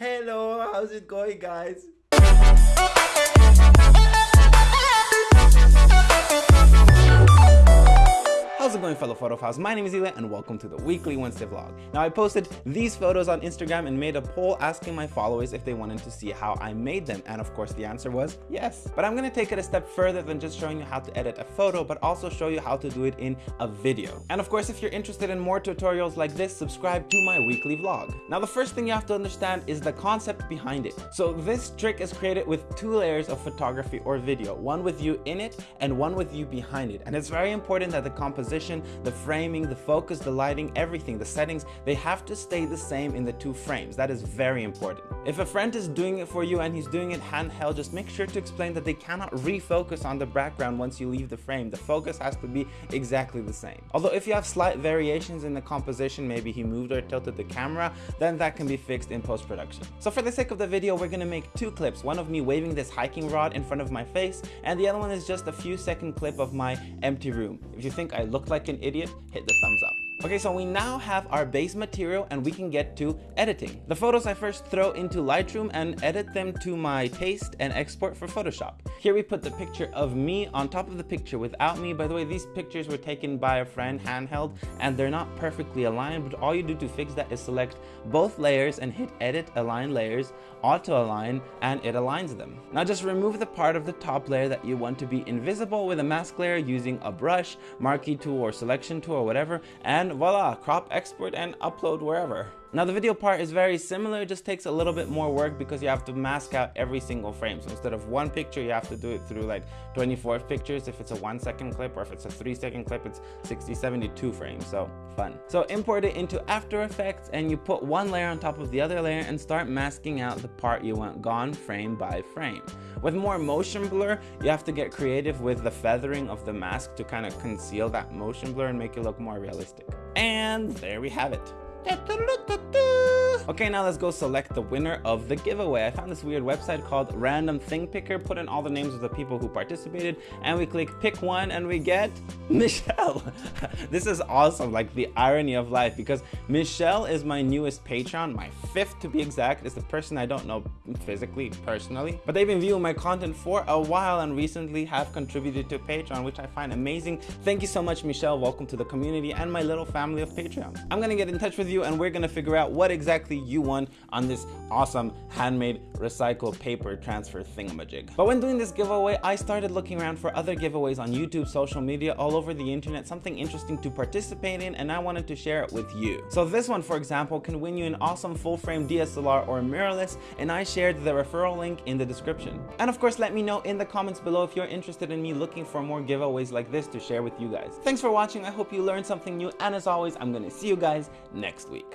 Hello, how's it going guys? Fellow photophiles? My name is Eli and welcome to the weekly Wednesday vlog. Now I posted these photos on Instagram and made a poll asking my followers if they wanted to see how I made them and of course the answer was yes. But I'm gonna take it a step further than just showing you how to edit a photo but also show you how to do it in a video. And of course if you're interested in more tutorials like this, subscribe to my weekly vlog. Now the first thing you have to understand is the concept behind it. So this trick is created with two layers of photography or video, one with you in it and one with you behind it. And it's very important that the composition, the framing, the focus, the lighting, everything, the settings, they have to stay the same in the two frames. That is very important. If a friend is doing it for you and he's doing it handheld, just make sure to explain that they cannot refocus on the background once you leave the frame. The focus has to be exactly the same. Although if you have slight variations in the composition, maybe he moved or tilted the camera, then that can be fixed in post-production. So for the sake of the video, we're gonna make two clips. One of me waving this hiking rod in front of my face, and the other one is just a few second clip of my empty room. If you think I look like an idiot, hit the thumbs up. Okay, so we now have our base material and we can get to editing. The photos I first throw into Lightroom and edit them to my taste and export for Photoshop. Here we put the picture of me on top of the picture without me. By the way, these pictures were taken by a friend handheld and they're not perfectly aligned, but all you do to fix that is select both layers and hit edit align layers, auto align, and it aligns them. Now just remove the part of the top layer that you want to be invisible with a mask layer using a brush, marquee tool or selection tool or whatever, and and voila, crop, export, and upload wherever. Now the video part is very similar, it just takes a little bit more work because you have to mask out every single frame. So instead of one picture, you have to do it through like 24 pictures if it's a one second clip or if it's a three second clip, it's 60, 72 frames, so fun. So import it into After Effects and you put one layer on top of the other layer and start masking out the part you want gone frame by frame. With more motion blur, you have to get creative with the feathering of the mask to kind of conceal that motion blur and make it look more realistic. And there we have it. Da, da, da, Okay, now let's go select the winner of the giveaway. I found this weird website called Random Thing Picker, put in all the names of the people who participated, and we click pick one and we get Michelle. this is awesome, like the irony of life, because Michelle is my newest patron, my fifth to be exact, is the person I don't know physically, personally, but they've been viewing my content for a while and recently have contributed to Patreon, which I find amazing. Thank you so much, Michelle. Welcome to the community and my little family of Patreon. I'm gonna get in touch with you and we're gonna figure out what exactly you won on this awesome handmade recycled paper transfer thingamajig. But when doing this giveaway, I started looking around for other giveaways on YouTube, social media, all over the internet, something interesting to participate in, and I wanted to share it with you. So this one, for example, can win you an awesome full-frame DSLR or mirrorless, and I shared the referral link in the description. And of course, let me know in the comments below if you're interested in me looking for more giveaways like this to share with you guys. Thanks for watching, I hope you learned something new, and as always, I'm gonna see you guys next week.